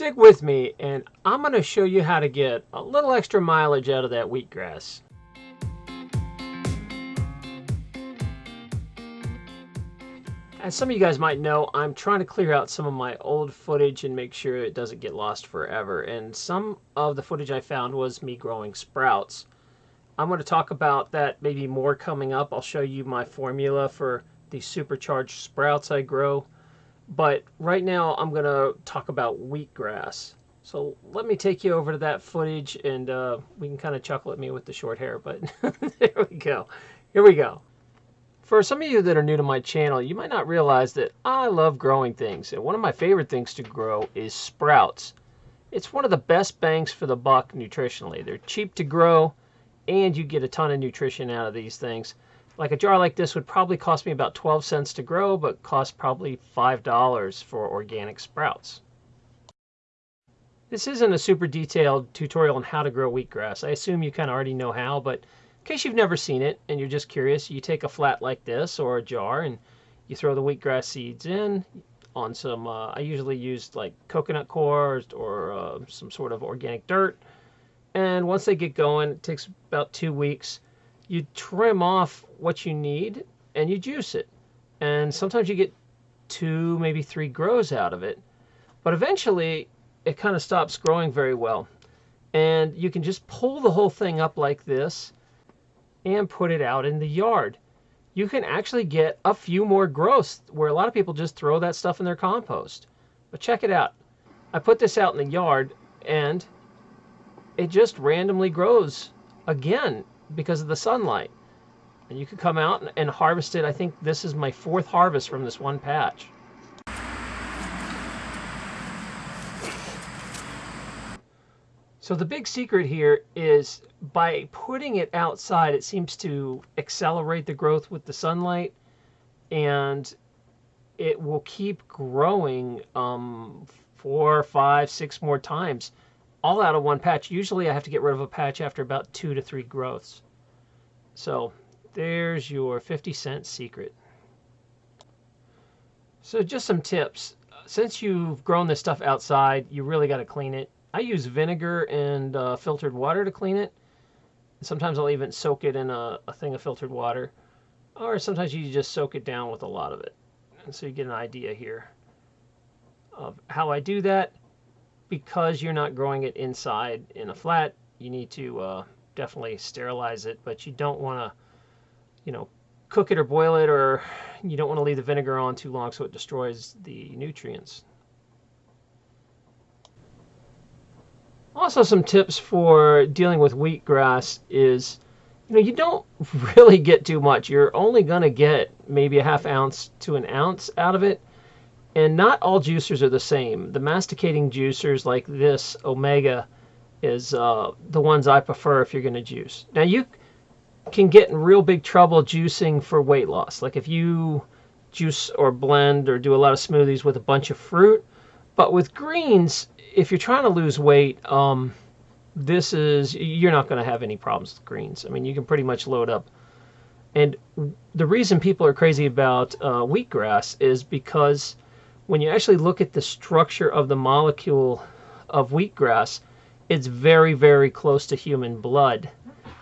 Stick with me and I'm going to show you how to get a little extra mileage out of that wheatgrass. As some of you guys might know, I'm trying to clear out some of my old footage and make sure it doesn't get lost forever. And some of the footage I found was me growing sprouts. I'm going to talk about that maybe more coming up. I'll show you my formula for the supercharged sprouts I grow. But right now I'm going to talk about wheatgrass. So let me take you over to that footage and uh, we can kind of chuckle at me with the short hair. But there we go. Here we go. For some of you that are new to my channel, you might not realize that I love growing things. And one of my favorite things to grow is sprouts. It's one of the best bangs for the buck nutritionally. They're cheap to grow and you get a ton of nutrition out of these things. Like a jar like this would probably cost me about 12 cents to grow, but cost probably $5 for organic sprouts. This isn't a super detailed tutorial on how to grow wheatgrass. I assume you kind of already know how, but in case you've never seen it and you're just curious, you take a flat like this or a jar and you throw the wheatgrass seeds in on some, uh, I usually use like coconut coir or uh, some sort of organic dirt. And once they get going, it takes about two weeks. You trim off what you need and you juice it. And sometimes you get two, maybe three grows out of it. But eventually, it kind of stops growing very well. And you can just pull the whole thing up like this and put it out in the yard. You can actually get a few more growths where a lot of people just throw that stuff in their compost. But check it out. I put this out in the yard and it just randomly grows again because of the sunlight. And you can come out and, and harvest it. I think this is my fourth harvest from this one patch. So the big secret here is by putting it outside, it seems to accelerate the growth with the sunlight and it will keep growing um, four, five, six more times all out of one patch. Usually I have to get rid of a patch after about two to three growths. So there's your 50 cent secret. So just some tips. Since you've grown this stuff outside, you really got to clean it. I use vinegar and uh, filtered water to clean it. Sometimes I'll even soak it in a, a thing of filtered water. Or sometimes you just soak it down with a lot of it. And so you get an idea here of how I do that. Because you're not growing it inside in a flat, you need to uh, definitely sterilize it. But you don't want to, you know, cook it or boil it, or you don't want to leave the vinegar on too long so it destroys the nutrients. Also, some tips for dealing with wheatgrass is, you know, you don't really get too much. You're only going to get maybe a half ounce to an ounce out of it. And not all juicers are the same. The masticating juicers like this, Omega, is uh, the ones I prefer if you're going to juice. Now, you can get in real big trouble juicing for weight loss. Like if you juice or blend or do a lot of smoothies with a bunch of fruit. But with greens, if you're trying to lose weight, um, this is you're not going to have any problems with greens. I mean, you can pretty much load up. And the reason people are crazy about uh, wheatgrass is because when you actually look at the structure of the molecule of wheatgrass, it's very, very close to human blood.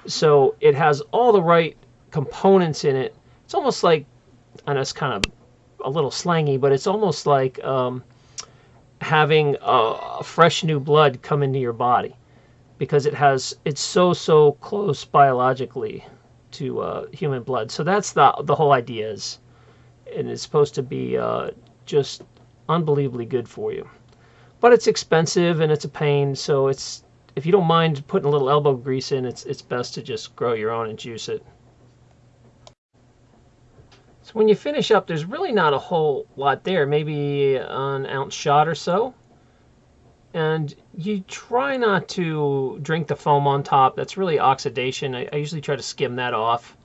So it has all the right components in it. It's almost like, and it's kind of a little slangy, but it's almost like um, having a fresh new blood come into your body because it has it's so so close biologically to uh, human blood. So that's the the whole idea is, and it's supposed to be uh, just unbelievably good for you. But it's expensive and it's a pain. So it's if you don't mind putting a little elbow grease in, it's it's best to just grow your own and juice it. So when you finish up, there's really not a whole lot there, maybe an ounce shot or so. And you try not to drink the foam on top. That's really oxidation. I, I usually try to skim that off.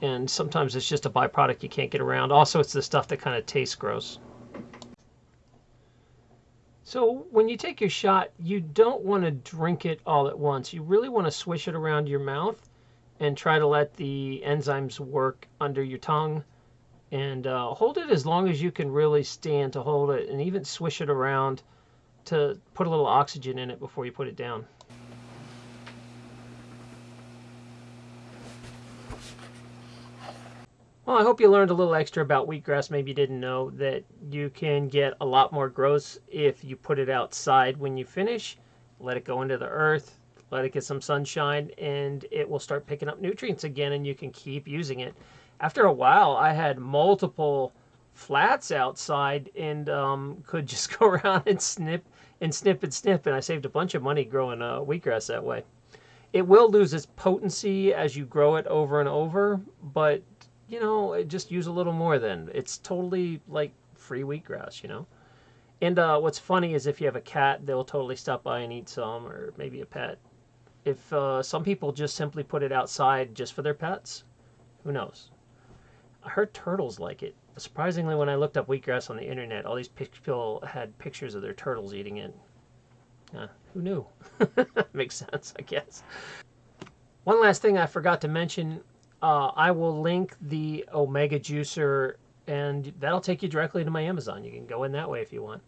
And sometimes it's just a byproduct you can't get around. Also, it's the stuff that kind of tastes gross. So when you take your shot, you don't want to drink it all at once. You really want to swish it around your mouth and try to let the enzymes work under your tongue and uh, hold it as long as you can really stand to hold it and even swish it around to put a little oxygen in it before you put it down. Well, I hope you learned a little extra about wheatgrass. Maybe you didn't know that you can get a lot more growth if you put it outside when you finish, let it go into the earth, let it get some sunshine, and it will start picking up nutrients again, and you can keep using it. After a while, I had multiple flats outside and um, could just go around and snip and snip and snip, and I saved a bunch of money growing uh, wheatgrass that way. It will lose its potency as you grow it over and over, but you know, just use a little more then. It's totally like free wheatgrass, you know. And uh, what's funny is if you have a cat, they'll totally stop by and eat some, or maybe a pet. If uh, some people just simply put it outside just for their pets, who knows? I heard turtles like it. Surprisingly, when I looked up wheatgrass on the internet, all these people had pictures of their turtles eating it. Uh, who knew? Makes sense, I guess. One last thing I forgot to mention uh, I will link the Omega Juicer, and that'll take you directly to my Amazon. You can go in that way if you want.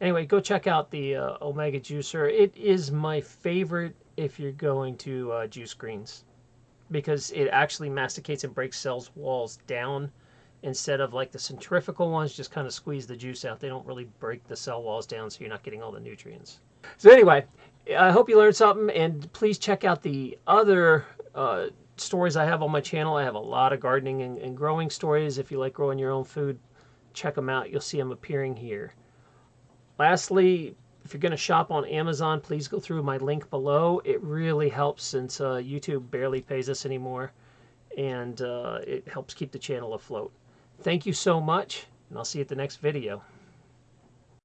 Anyway, go check out the uh, Omega Juicer. It is my favorite if you're going to uh, juice greens because it actually masticates and breaks cells walls down instead of like the centrifugal ones just kind of squeeze the juice out. They don't really break the cell walls down so you're not getting all the nutrients. So anyway, I hope you learned something and please check out the other uh, stories I have on my channel. I have a lot of gardening and, and growing stories. If you like growing your own food, check them out. You'll see them appearing here. Lastly, if you're going to shop on Amazon, please go through my link below. It really helps since uh, YouTube barely pays us anymore, and uh, it helps keep the channel afloat. Thank you so much, and I'll see you at the next video.